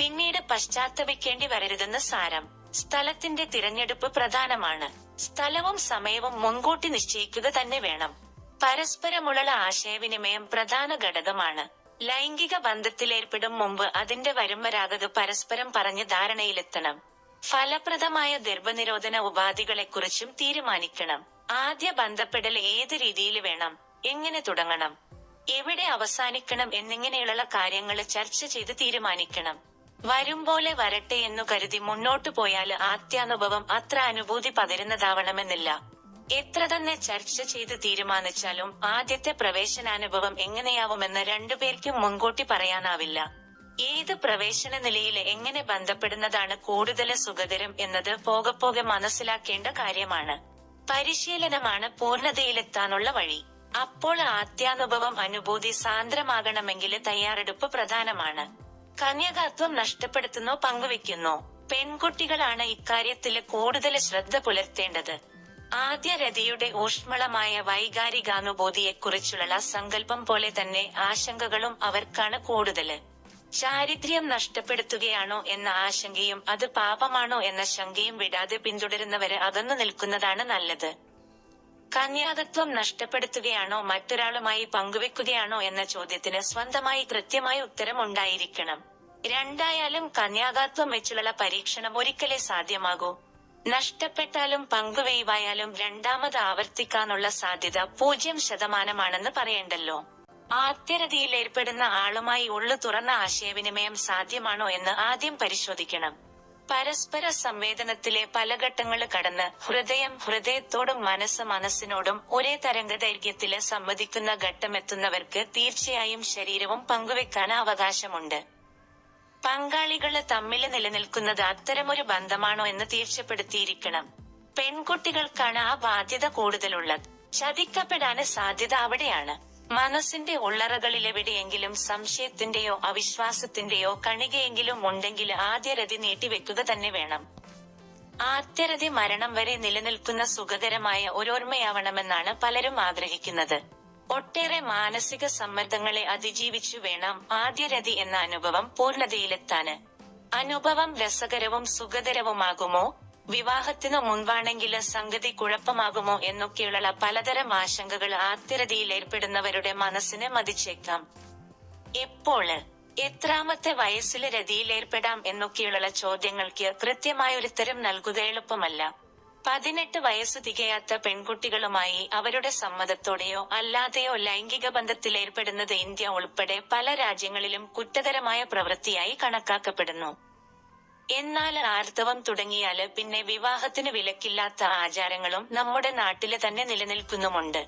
പിന്നീട് പശ്ചാത്തപിക്കേണ്ടി വരരുതെന്ന് സാരം. സ്ഥലത്തിന്റെ തിരഞ്ഞെടുപ്പ് പ്രധാനമാണ്. സ്ഥലവും സമയവും മുൻകൂട്ടി നിശ്ചയിക്കുക തന്നെ വേണം. പരസ്പരമുള്ള ആശയവിനിമയം പ്രധാന ഘടകമാണ്. ലൈംഗിക ബന്ധത്തിലേർപ്പെടും മുമ്പ് അതിന്റെ വരുംവരാകത് പരസ്പരം പറഞ്ഞ് ധാരണയിലെത്തണം. ഫലപ്രദമായ ഗർഭനിരോധന ഉപാധികളെക്കുറിച്ചും തീരുമാനിക്കണം. ആദ്യ ബന്ധപ്പെടൽ ഏത് രീതിയിൽ വേണം? എങ്ങനെ തുടങ്ങണം? എവിടെ അവസാനിക്കണം എന്നിങ്ങനെയുള്ള കാര്യങ്ങൾ ചർച്ച ചെയ്ത് തീരുമാനിക്കണം. വരും പോലെ വരട്ടെ എന്നു കരുതി മുന്നോട്ടു പോയാൽ ആത്യാനുഭവം അത്ര അനുഭൂതി പകരുന്നതാവണമെന്നില്ല. എത്ര തന്നെ ചർച്ച ചെയ്ത് തീരുമാനിച്ചാലും ആദ്യത്തെ പ്രവേശനാനുഭവം എങ്ങനെയാവുമെന്ന് രണ്ടുപേർക്കും മുൻകൂട്ടി പറയാനാവില്ല. ഏത് പ്രവേശന നിലയിൽ എങ്ങനെ ബന്ധപ്പെടുന്നതാണ് കൂടുതൽ സുഖകരം എന്നത് പോകെ പോകെ മനസ്സിലാക്കേണ്ട കാര്യമാണ്. പരിശീലനമാണ് പൂർണതയിലെത്താനുള്ള വഴി. അപ്പോൾ ആത്യാനുഭവം അനുഭൂതി സാന്ദ്രമാകണമെങ്കിൽ തയ്യാറെടുപ്പ് പ്രധാനമാണ്. കന്യകാത്വം നഷ്ടപ്പെടുത്തുന്നോ പങ്കുവെക്കുന്നോ പെൺകുട്ടികളാണ് ഇക്കാര്യത്തിൽ കൂടുതൽ ശ്രദ്ധ പുലർത്തേണ്ടത്. ആദ്യ രതിയുടെ ഊഷ്മളമായ വൈകാരികാനുഭൂതിയെക്കുറിച്ചുള്ള സങ്കല്പം പോലെ തന്നെ ആശങ്കകളും അവർക്കാണ് കൂടുതൽ. ചാരിത്ര്യം നഷ്ടപ്പെടുത്തുകയാണോ എന്ന ആശങ്കയും അത് പാപമാണോ എന്ന ശങ്കയും വിടാതെ പിന്തുടരുന്നവര് അകന്നു നിൽക്കുന്നതാണ് നല്ലത്. കന്യാകത്വം നഷ്ടപ്പെടുത്തുകയാണോ മറ്റൊരാളുമായി പങ്കുവെക്കുകയാണോ എന്ന ചോദ്യത്തിന് സ്വന്തമായി കൃത്യമായ ഉത്തരം ഉണ്ടായിരിക്കണം. രണ്ടായാലും കന്യാകാത്വം വെച്ചുള്ള പരീക്ഷണം ഒരിക്കലേ സാധ്യമാകൂ. നഷ്ടപ്പെട്ടാലും പങ്കുവെയ്വായാലും രണ്ടാമത് ആവർത്തിക്കാനുള്ള സാധ്യത പൂജ്യം ശതമാനമാണെന്ന് പറയണ്ടല്ലോ. ആദ്യരതിയിൽ ഏർപ്പെടുന്ന ആളുമായി ഉള്ളു തുറന്ന ആശയവിനിമയം സാധ്യമാണോ എന്ന് ആദ്യം പരിശോധിക്കണം. പരസ്പര സംവേദനത്തിലെ പല ഘട്ടങ്ങൾ കടന്ന് ഹൃദയം ഹൃദയത്തോടും മനസ്സ് മനസ്സിനോടും ഒരേ തരംഗ തരംഗദൈർഘ്യത്തിൽ സംവദിക്കുന്ന ഘട്ടമെത്തുന്നവർക്ക് തീർച്ചയായും ശരീരവും പങ്കുവെക്കാൻ അവകാശമുണ്ട്. പങ്കാളികൾ തമ്മിൽ നിലനിൽക്കുന്നത് അത്തരമൊരു ബന്ധമാണോ എന്ന് തീർച്ചപ്പെടുത്തിയിരിക്കണം. പെൺകുട്ടികൾക്കാണ് ആ ബാധ്യത കൂടുതലുള്ളത്. ചതിക്കപ്പെടാന് സാധ്യത അവിടെയാണ്. മനസ്സിന്റെ ഉള്ളറകളിലെവിടെയെങ്കിലും സംശയത്തിന്റെയോ അവിശ്വാസത്തിന്റെയോ കണികയെങ്കിലും ഉണ്ടെങ്കിൽ ആദ്യ രതി നീട്ടിവെക്കുക തന്നെ വേണം. ആദ്യരതി മരണം വരെ നിലനിൽക്കുന്ന സുഖകരമായ ഒരോർമ്മയാവണമെന്നാണ് പലരും ആഗ്രഹിക്കുന്നത്. ഒട്ടേറെ മാനസിക സമ്മർദ്ദങ്ങളെ അതിജീവിച്ചു വേണം ആദ്യരതി എന്ന അനുഭവം പൂർണതയിലെത്താന് അനുഭവം രസകരവും സുഖകരവുമാകുമോ വിവാഹത്തിനു മുൻപാണെങ്കിൽ സംഗതി കുഴപ്പമാകുമോ എന്നൊക്കെയുള്ള പലതരം ആശങ്കകൾ ആദ്യരതിയിൽ ഏർപ്പെടുന്നവരുടെ മനസ്സിനെ മതിച്ചേക്കാം. എപ്പോൾ എത്രാമത്തെ വയസ്സിൽ രതിയിൽ ഏർപ്പെടാം എന്നൊക്കെയുള്ള ചോദ്യങ്ങൾക്ക് കൃത്യമായൊരുത്തരം നൽകുക എളുപ്പമല്ല. പതിനെട്ട് വയസ്സ് തികയാത്ത പെൺകുട്ടികളുമായി അവരുടെ സമ്മതത്തോടെയോ അല്ലാതെയോ ലൈംഗിക ബന്ധത്തിലേർപ്പെടുന്നത് ഇന്ത്യ ഉൾപ്പെടെ പല രാജ്യങ്ങളിലും കുറ്റകരമായ പ്രവൃത്തിയായി കണക്കാക്കപ്പെടുന്നു. എന്നാൽ ആർത്തവം തുടങ്ങിയാൽ പിന്നെ വിവാഹത്തിന് വിലക്കില്ലാത്ത ആചാരങ്ങളും നമ്മുടെ നാട്ടിൽ തന്നെ നിലനിൽക്കുന്നുമുണ്ട്.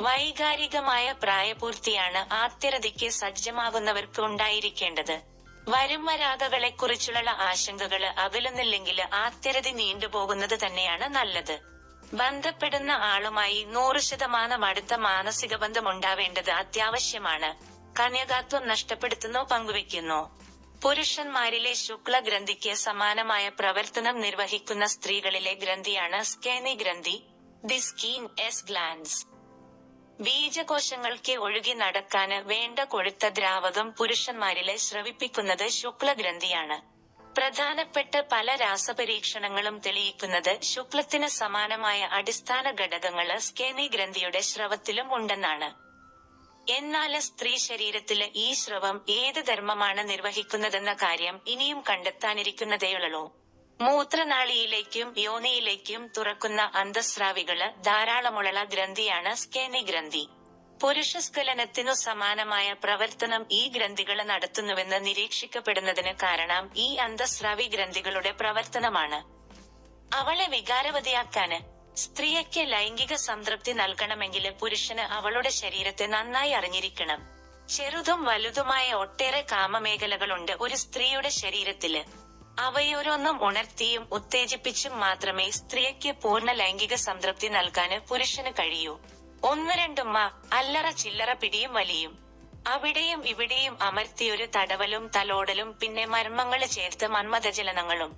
വൈകാരികമായ പ്രായപൂർത്തിയാണ് ആത്യരതിക്ക് സജ്ജമാകുന്നവർക്ക് ഉണ്ടായിരിക്കേണ്ടത്. വരുംവരാകകളെക്കുറിച്ചുള്ള ആശങ്കകൾ അകലുന്നില്ലെങ്കിൽ ആത്യരതി നീണ്ടുപോകുന്നത് തന്നെയാണ് നല്ലത്. ബന്ധപ്പെടുന്ന ആളുമായി നൂറ് ശതമാനം അടുത്ത മാനസിക ബന്ധം ഉണ്ടാവേണ്ടത് അത്യാവശ്യമാണ്. കന്യകാത്വം നഷ്ടപ്പെടുത്തുന്നോ പങ്കുവെക്കുന്നോ പുരുഷന്മാരിലെ ശുക്ല ഗ്രന്ഥിക്ക് സമാനമായ പ്രവർത്തനം നിർവഹിക്കുന്ന സ്ത്രീകളിലെ ഗ്രന്ഥിയാണ് സ്കേനി ഗ്രന്ഥി ദി സ്കീൻ എസ് ഗ്ലാൻസ്. ബീജകോശങ്ങൾക്ക് ഒഴുകി നടക്കാന് വേണ്ട കൊഴുത്ത ദ്രാവകം പുരുഷന്മാരിലെ സ്രവിപ്പിക്കുന്നത് ശുക്ലഗ്രന്ഥിയാണ്. പ്രധാനപ്പെട്ട പല രാസപരീക്ഷണങ്ങളും തെളിയിക്കുന്നത് ശുക്ലത്തിന് സമാനമായ അടിസ്ഥാന ഘടകങ്ങൾ സ്കേനി ഗ്രന്ഥിയുടെ ശ്രവത്തിലും ഉണ്ടെന്നാണ്. എന്നാൽ സ്ത്രീ ശരീരത്തിൽ ഈ ശ്രവം ഏത് ധർമ്മമാണ് നിർവഹിക്കുന്നതെന്ന കാര്യം ഇനിയും കണ്ടെത്താനിരിക്കുന്നതേയുള്ളൂ. മൂത്രനാളിയിലേക്കും യോനിയിലേക്കും തുറക്കുന്ന അന്തസ്രാവികൾ ധാരാളമുള്ള ഗ്രന്ഥിയാണ് സ്കേനി ഗ്രന്ഥി. പുരുഷ പുരുഷസ്ഖലനത്തിനു സമാനമായ പ്രവർത്തനം ഈ ഗ്രന്ഥികൾ നടത്തുന്നുവെന്ന് നിരീക്ഷിക്കപ്പെടുന്നതിന് കാരണം ഈ അന്തസ്രാവി ഗ്രന്ഥികളുടെ പ്രവർത്തനമാണ്. അവളെ വികാരവതിയാക്കാന് സ്ത്രീയ്ക്ക് ലൈംഗിക സംതൃപ്തി നൽകണമെങ്കിൽ പുരുഷന് അവളുടെ ശരീരത്തെ നന്നായി അറിഞ്ഞിരിക്കണം. ചെറുതും വലുതുമായ ഒട്ടേറെ കാമമേഖലകളുണ്ട് ഒരു സ്ത്രീയുടെ ശരീരത്തിൽ. അവയോരോന്നും ഉണർത്തിയും ഉത്തേജിപ്പിച്ചും മാത്രമേ സ്ത്രീക്ക് പൂർണ ലൈംഗിക സംതൃപ്തി നൽകാന് പുരുഷന് കഴിയൂ. ഒന്ന് രണ്ടുമ്മ അല്ലറ ചില്ലറ പിടിയും വലിയും. അവിടെയും ഇവിടെയും അമർത്തിയൊരു തടവലും തലോടലും പിന്നെ മർമ്മങ്ങൾ ചേർത്ത് മന്മഥജലനങ്ങളും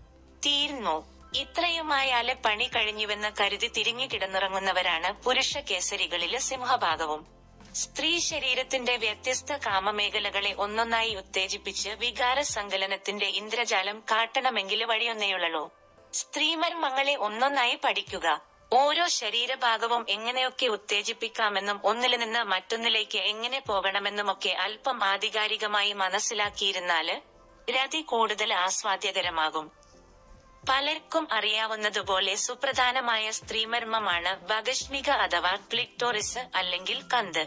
തീർന്നു? ഇത്രയുമായാൽ പണി കഴിഞ്ഞുവെന്ന് കരുതി തിരിഞ്ഞു കിടന്നിറങ്ങുന്നവരാണ് പുരുഷ കേസരികളിലെ സിംഹഭാഗവും. സ്ത്രീ ശരീരത്തിന്റെ വ്യത്യസ്ത കാമമേഖലകളെ ഒന്നൊന്നായി ഉത്തേജിപ്പിച്ച് വികാര സങ്കലനത്തിന്റെ ഇന്ദ്രജാലം കാട്ടണമെങ്കിൽ വഴിയൊന്നേയുള്ളൂ സ്ത്രീമർമ്മങ്ങളെ ഒന്നൊന്നായി പഠിക്കുക. ഓരോ ശരീരഭാഗവും എങ്ങനെയൊക്കെ ഉത്തേജിപ്പിക്കാമെന്നും ഒന്നിൽ നിന്ന് മറ്റൊന്നിലേക്ക് എങ്ങനെ പോകണമെന്നുമൊക്കെ അല്പം ആധികാരികമായി മനസ്സിലാക്കിയിരുന്നാൽ രതി കൂടുതൽ ആസ്വാദ്യകരമാകും. പലർക്കും അറിയാവുന്നതുപോലെ സുപ്രധാനമായ സ്ത്രീമർമ്മമാണ് ഭഗഷ്മിക അഥവാ ക്ലിക്ടോറിസ് അല്ലെങ്കിൽ കന്ത്.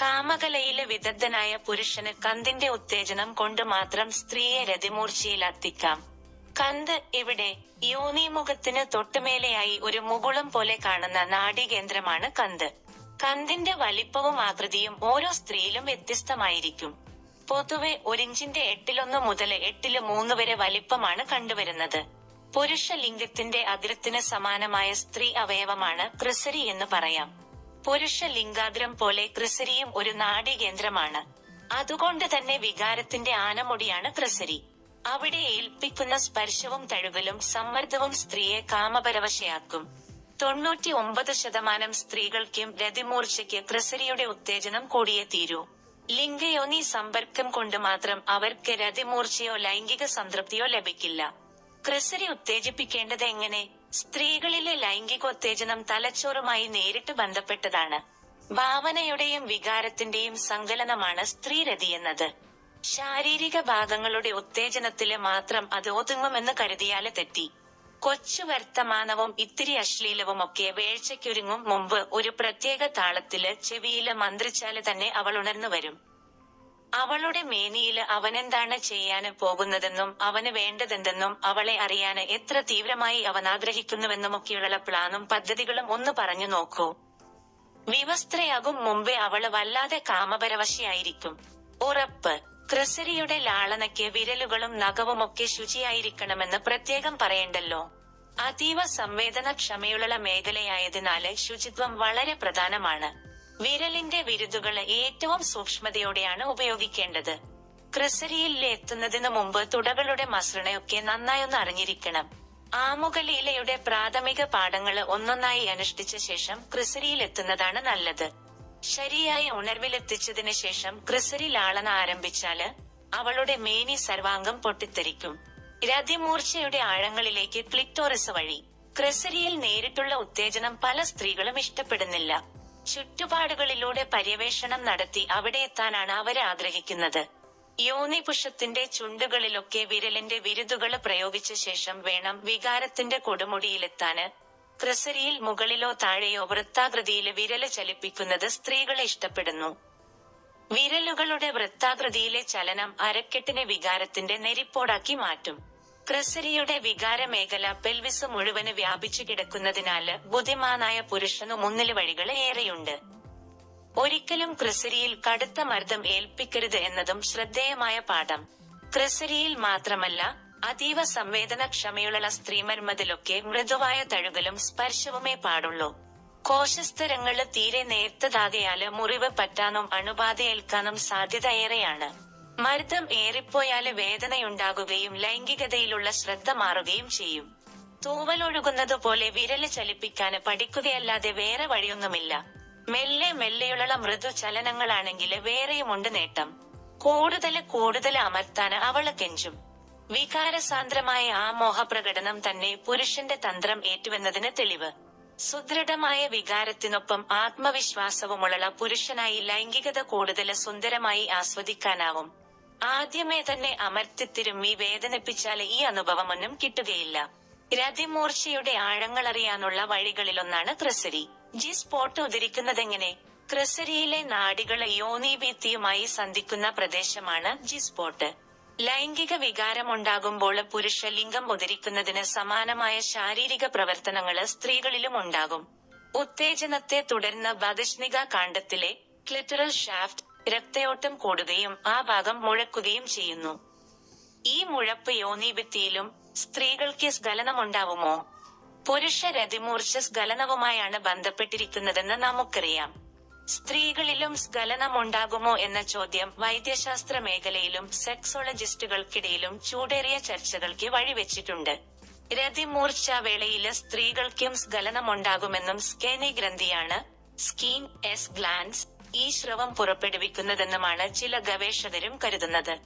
കാമകലയിലെ വിദഗ്ധനായ പുരുഷന് കന്തിന്റെ ഉത്തേജനം കൊണ്ട് മാത്രം സ്ത്രീയെ രതിമൂർച്ചയിലെത്തിക്കാം. കന്ത് ഇവിടെ യോനിമുഖത്തിന് തൊട്ടുമേലെയായി ഒരു മുകുളം പോലെ കാണുന്ന നാഡീകേന്ദ്രമാണ് കന്ത്. കന്തിന്റെ വലിപ്പവും ആകൃതിയും ഓരോ സ്ത്രീയിലും വ്യത്യസ്തമായിരിക്കും. പൊതുവെ ഒരിഞ്ചിന്റെ എട്ടിലൊന്ന് മുതൽ എട്ടിൽ മൂന്ന് വരെ വലിപ്പമാണ് കണ്ടുവരുന്നത്. പുരുഷ ലിംഗത്തിന്റെ അതിരത്തിന് സമാനമായ സ്ത്രീ അവയവമാണ് ക്രിസരി എന്ന് പറയാം. പുരുഷ ലിംഗാഗ്രം പോലെ ക്രിസരിയും ഒരു നാഡീകേന്ദ്രമാണ്. അതുകൊണ്ട് തന്നെ വികാരത്തിന്റെ ആനമുടിയാണ് ക്രിസരി അവിടെ ഏൽപ്പിക്കുന്ന സ്പർശവും തഴുകലും സമ്മർദ്ദവും സ്ത്രീയെ കാമപരവശയാക്കും. തൊണ്ണൂറ്റി ഒമ്പത് ശതമാനം സ്ത്രീകൾക്കും രതിമൂർച്ചയ്ക്ക് ക്രിസരിയുടെ ഉത്തേജനം കൂടിയേ തീരൂ. ലിംഗയോനി സമ്പർക്കം കൊണ്ട് മാത്രം അവർക്ക് രതിമൂർച്ചയോ ലൈംഗിക സംതൃപ്തിയോ ലഭിക്കില്ല. ക്രിസരി ഉത്തേജിപ്പിക്കേണ്ടത് എങ്ങനെ? സ്ത്രീകളിലെ ലൈംഗികോത്തേജനം തലച്ചോറുമായി നേരിട്ട് ബന്ധപ്പെട്ടതാണ്. ഭാവനയുടെയും വികാരത്തിന്റെയും സങ്കലനമാണ് സ്ത്രീരതി എന്നത്. ശാരീരിക ഭാഗങ്ങളുടെ ഉത്തേജനത്തിൽ മാത്രം അത് ഒതുങ്ങുമെന്ന് കരുതിയാൽ തെറ്റി. കൊച്ചു വർത്തമാനവും ഇത്തിരി അശ്ലീലവുമൊക്കെ വേഴ്ചയ്ക്കൊരുങ്ങും മുമ്പ് ഒരു പ്രത്യേക താളത്തിൽ ചെവിയിൽ മന്ത്രിച്ചാൽ തന്നെ അവൾ ഉണർന്നു വരും അവളുടെ മേനിയിൽ അവനെന്താണ് ചെയ്യാന് പോകുന്നതെന്നും അവന് വേണ്ടതെന്തെന്നും അവളെ അറിയാന് എത്ര തീവ്രമായി അവൻ ആഗ്രഹിക്കുന്നുവെന്നുമൊക്കെയുള്ള പ്ലാനും പദ്ധതികളും ഒന്ന് പറഞ്ഞു നോക്കൂ. വിവസ്ത്രയാകും മുമ്പേ അവൾ വല്ലാതെ കാമപരവശയായിരിക്കും. ഉറപ്പ്. ക്രിസരിയുടെ ലാളനയ്ക്ക് വിരലുകളും നഖവുമൊക്കെ ശുചിയായിരിക്കണമെന്ന് പ്രത്യേകം പറയണ്ടല്ലോ. അതീവ സംവേദനക്ഷമയുള്ള മേഖലയായതിനാല് ശുചിത്വം വളരെ പ്രധാനമാണ്. വിരലിന്റെ വിരുദുകൾ ഏറ്റവും സൂക്ഷ്മതയോടെയാണ് ഉപയോഗിക്കേണ്ടത്. ക്രിസരിയിൽ എത്തുന്നതിന് മുമ്പ് തുടകളുടെ മസൃണയൊക്കെ നന്നായൊന്ന് അറിഞ്ഞിരിക്കണം. ആമുഖലീലയുടെ പ്രാഥമിക പാഠങ്ങൾ ഒന്നൊന്നായി അനുഷ്ഠിച്ച ശേഷം ക്രിസരിയിൽ എത്തുന്നതാണ് നല്ലത്. ശരിയായ ഉണർവിലെത്തിച്ചതിന് ശേഷം ക്രിസരി ലാളന ആരംഭിച്ചാൽ അവളുടെ മേനി സർവാംഗം പൊട്ടിത്തെറിക്കും. രതിമൂർച്ചയുടെ ആഴങ്ങളിലേക്ക് ക്ലിറ്റോറിസ് വഴി. ക്രിസരിയിൽ നേരിട്ടുള്ള ഉത്തേജനം പല സ്ത്രീകളും ഇഷ്ടപ്പെടുന്നില്ല. ചുറ്റുപാടുകളിലൂടെ പര്യവേഷണം നടത്തി അവിടെ എത്താനാണ് അവർ ആഗ്രഹിക്കുന്നത്. യോനിപുഷത്തിന്റെ ചുണ്ടുകളിലൊക്കെ വിരലിന്റെ വിരുതുകൾ പ്രയോഗിച്ച ശേഷം വേണം വികാരത്തിന്റെ കൊടുമുടിയിലെത്താന്. ക്രിസരിയിൽ മുകളിലോ താഴെയോ വൃത്താകൃതിയിൽ വിരൽ ചലിപ്പിക്കുന്നത് സ്ത്രീകളെ ഇഷ്ടപ്പെടുന്നു. വിരലുകളുടെ വൃത്താകൃതിയിലെ ചലനം അരക്കെട്ടിനെ വികാരത്തിന്റെ നെരിപ്പോടാക്കി മാറ്റും. ക്രിസരിയുടെ വികാര മേഖല പെൽവിസ് മുഴുവൻ വ്യാപിച്ചു കിടക്കുന്നതിനാല് ബുദ്ധിമാനായ പുരുഷനു മുന്നിൽ വഴികൾ ഏറെയുണ്ട്. ഒരിക്കലും ക്രിസരിയിൽ കടുത്ത മർദ്ദം ഏൽപ്പിക്കരുത് എന്നതും ശ്രദ്ധേയമായ പാഠം. ക്രിസരിയിൽ മാത്രമല്ല അതീവ സംവേദനക്ഷമയുള്ള സ്ത്രീമർമ്മതിലൊക്കെ മൃദുവായ തഴുകലും സ്പർശവുമേ പാടുള്ളൂ. കോശസ്തരങ്ങൾ തീരെ നേർത്തതാകയാൽ മുറിവ് പറ്റാനും അണുബാധയേൽക്കാനും സാധ്യത ഏറെയാണ്. മർദ്ദം ഏറിപ്പോയാൽ വേദനയുണ്ടാകുകയും ലൈംഗികതയിലുള്ള ശ്രദ്ധ മാറുകയും ചെയ്യും. തൂവലൊഴുകുന്നത് പോലെ വിരൽ ചലിപ്പിക്കാന് പഠിക്കുകയല്ലാതെ വേറെ വഴിയൊന്നുമില്ല. മെല്ലെ മെല്ലെയുള്ള മൃദു ചലനങ്ങളാണെങ്കിൽ വേറെയുമുണ്ട് നേട്ടം. കൂടുതൽ കൂടുതൽ അമർത്താന് അവൾ കെഞ്ചും. വികാരസാന്ദ്രമായ ആ മോഹപ്രകടനം തന്നെ പുരുഷന്റെ തന്ത്രം ഏറ്റുവെന്നതിന് തെളിവ്. സുദൃഢമായ വികാരത്തിനൊപ്പം ആത്മവിശ്വാസവുമുള്ള പുരുഷനായി ലൈംഗികത കൂടുതൽ സുന്ദരമായി ആസ്വദിക്കാനാവും. ആദ്യമേ തന്നെ അമർത്തിത്തിരുമ്മി വേദനിപ്പിച്ചാൽ ഈ അനുഭവം അനുഭവമൊന്നും കിട്ടുകയില്ല. രതിമൂർച്ചയുടെ ആഴങ്ങളറിയാനുള്ള വഴികളിലൊന്നാണ് ക്രിസരി. ജി സ്പോട്ട് ഉദരിക്കുന്നതെങ്ങനെ ക്രിസരിയിലെ യോനി ഭിത്തിയുമായി സന്ധിക്കുന്ന പ്രദേശമാണ് ജി സ്പോട്ട്. ലൈംഗിക വികാരമുണ്ടാകുമ്പോൾ പുരുഷ ലിംഗം ഉദരിക്കുന്നതിന് സമാനമായ ശാരീരിക പ്രവർത്തനങ്ങൾ സ്ത്രീകളിലും ഉണ്ടാകും. ഉത്തേജനത്തെ തുടർന്ന് ബദിഷ്ണിക കാണ്ഡത്തിലെ ക്ലിറ്ററൽ ഷാഫ്റ്റ് രക്തയോട്ടം കൂടുകയും ആ ഭാഗം മുഴക്കുകയും ചെയ്യുന്നു. ഈ മുഴപ്പ് യോനിഭിത്തിയിലും സ്ത്രീകൾക്ക് സ്ഖലനമുണ്ടാവുമോ? പുരുഷ രതിമൂർച്ച സ്ഖലനവുമായാണ് ബന്ധപ്പെട്ടിരിക്കുന്നതെന്ന് നമുക്കറിയാം. സ്ത്രീകളിലും സ്ഖലനമുണ്ടാകുമോ എന്ന ചോദ്യം വൈദ്യശാസ്ത്ര മേഖലയിലും സെക്സോളജിസ്റ്റുകൾക്കിടയിലും ചൂടേറിയ ചർച്ചകൾക്ക് വഴിവെച്ചിട്ടുണ്ട്. രതിമൂർച്ച വേളയിൽ സ്ത്രീകൾക്കും സ്ഖലനമുണ്ടാകുമെന്നും സ്കേനി ഗ്രന്ഥിയാണ് സ്കീൻ എസ് ഗ്ലാൻസ് ഈ സ്രവം പുറപ്പെടുവിക്കുന്നതെന്നുമാണ് ചില ഗവേഷകരും കരുതുന്നത്.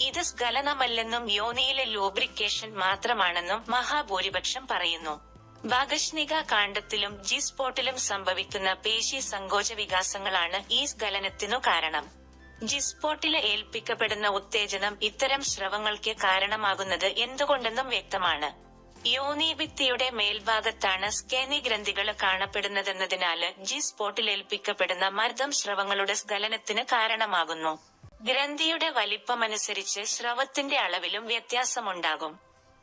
ഇത് സ്ഖലനമല്ലെന്നും യോനിയിലെ ലൂബ്രിക്കേഷൻ മാത്രമാണെന്നും മഹാഭൂരിപക്ഷം പറയുന്നു. ഭാഗഷ്ണിക കാണ്ഡത്തിലും ജി സ്പോട്ടിലും സംഭവിക്കുന്ന പേശി സങ്കോച വികാസങ്ങളാണ് ഈ സ്ഖലനത്തിനു കാരണം. ജി സ്പോട്ടിൽ ഏൽപ്പിക്കപ്പെടുന്ന ഉത്തേജനം ഇത്തരം സ്രവങ്ങൾക്ക് കാരണമാകുന്നത് എന്തുകൊണ്ടെന്നും വ്യക്തമാണ്. യോനിഭിത്തിയുടെ മേൽഭാഗത്താണ് സ്കാനി ഗ്രന്ഥികൾ കാണപ്പെടുന്നതെന്നതിനാല് ജി സ്പോട്ടിൽ ഏൽപ്പിക്കപ്പെടുന്ന മർദ്ദം സ്രവങ്ങളുടെ സ്ഖലനത്തിന് കാരണമാകുന്നു. ഗ്രന്ഥിയുടെ വലിപ്പമനുസരിച്ച് സ്രവത്തിന്റെ അളവിലും വ്യത്യാസമുണ്ടാകും.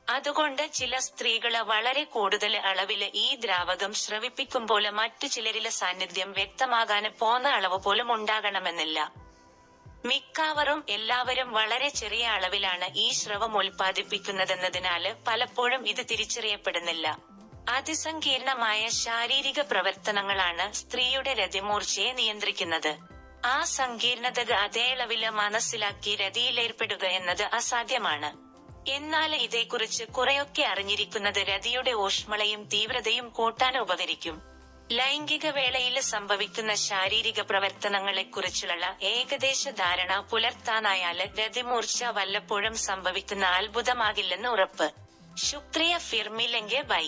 അതുകൊണ്ട് ചില സ്ത്രീകൾ വളരെ കൂടുതൽ അളവിൽ ഈ ദ്രാവകം ശ്രവിപ്പിക്കുമ്പോൾ മറ്റു ചിലരിലെ സാന്നിധ്യം വ്യക്തമാകാന് പോന്ന അളവ് പോലും ഉണ്ടാകണമെന്നില്ല. മിക്കവാറും എല്ലാവരും വളരെ ചെറിയ അളവിലാണ് ഈ സ്രവം ഉൽപ്പാദിപ്പിക്കുന്നതെന്നതിനാല് പലപ്പോഴും ഇത് തിരിച്ചറിയപ്പെടുന്നില്ല. അതിസങ്കീർണമായ ശാരീരിക പ്രവർത്തനങ്ങളാണ് സ്ത്രീയുടെ രതിമൂർച്ചയെ നിയന്ത്രിക്കുന്നത്. ആ സങ്കീർണതകൾ അതേ അളവിൽ മനസ്സിലാക്കി രതിയിലേർപ്പെടുക എന്നത് അസാധ്യമാണ്. എന്നാൽ ഇതേക്കുറിച്ച് കുറെയൊക്കെ അറിഞ്ഞിരിക്കുന്നത് രതിയുടെ ഊഷ്മളയും തീവ്രതയും കൂട്ടാൻ ഉപകരിക്കും. ലൈംഗിക വേളയിൽ സംഭവിക്കുന്ന ശാരീരിക പ്രവർത്തനങ്ങളെക്കുറിച്ചുള്ള ഏകദേശ ധാരണ പുലർത്താനായാൽ ഗതിമൂർച്ച വല്ലപ്പോഴും സംഭവിക്കുന്ന അത്ഭുതമാകില്ലെന്ന് ഉറപ്പ്. ശുക്രിയ ഫിർമില്ലെങ്കിൽ ബൈ